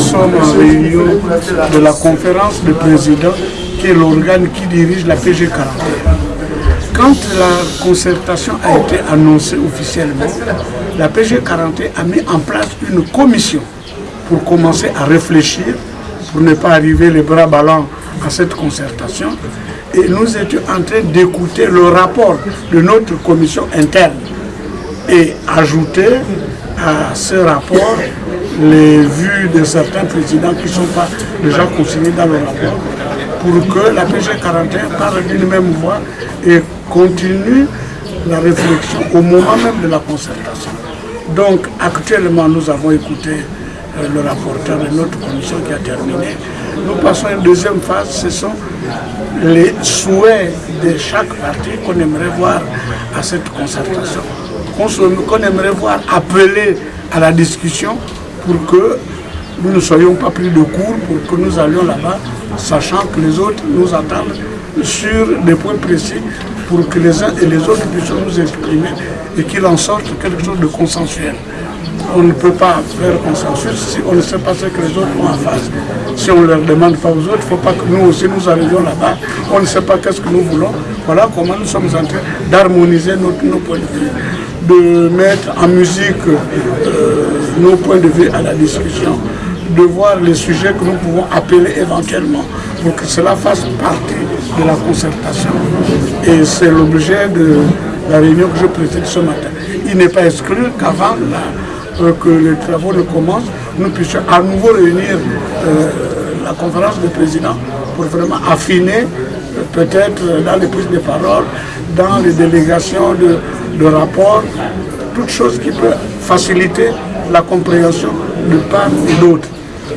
sommes en réunion de la conférence de présidents qui est l'organe qui dirige la PG 41. Quand la concertation a été annoncée officiellement, la PG 41 a mis en place une commission pour commencer à réfléchir, pour ne pas arriver les bras ballants à cette concertation. Et nous étions en train d'écouter le rapport de notre commission interne et ajouter à ce rapport les vues de certains présidents qui ne sont pas déjà consignés dans le rapport pour que la PG 41 parle d'une même voix et continue la réflexion au moment même de la concertation. Donc actuellement nous avons écouté euh, le rapporteur de notre commission qui a terminé. Nous passons à une deuxième phase, ce sont les souhaits de chaque parti qu'on aimerait voir à cette concertation, qu'on aimerait voir appeler à la discussion pour que nous ne soyons pas pris de court, pour que nous allions là-bas, sachant que les autres nous attendent sur des points précis pour que les uns et les autres puissent nous exprimer et qu'il en sorte quelque chose de consensuel. On ne peut pas faire consensus si on ne sait pas ce que les autres ont en face. Si on ne leur demande pas aux autres, il ne faut pas que nous aussi nous arrivions là-bas. On ne sait pas qu'est-ce que nous voulons. Voilà comment nous sommes en train d'harmoniser nos, points de vue, de mettre en musique euh, nos points de vue à la discussion, de voir les sujets que nous pouvons appeler éventuellement pour que cela fasse partie de la concertation. Et c'est l'objet de la réunion que je préside ce matin. Il n'est pas exclu qu'avant euh, que les travaux ne commencent, nous puissions à nouveau réunir euh, la conférence des présidents pour vraiment affiner peut-être dans les prises de parole, dans les délégations de, de rapports, toutes choses qui peuvent faciliter la compréhension de part et d'autre.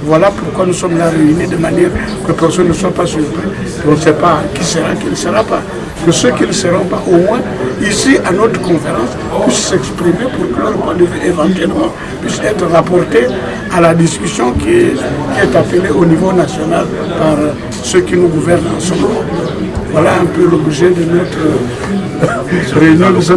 Voilà pourquoi nous sommes là réunis de manière que personne ne soit pas surpris. On ne sait pas qui sera, qui ne sera pas. Que ceux qui ne seront pas, au moins, ici, à notre conférence, puissent s'exprimer pour que leur point de vue, éventuellement, puisse être rapporté à la discussion qui est, qui appelée au niveau national par ceux qui nous gouvernent en ce moment. Voilà un peu l'objet de notre réunion de ce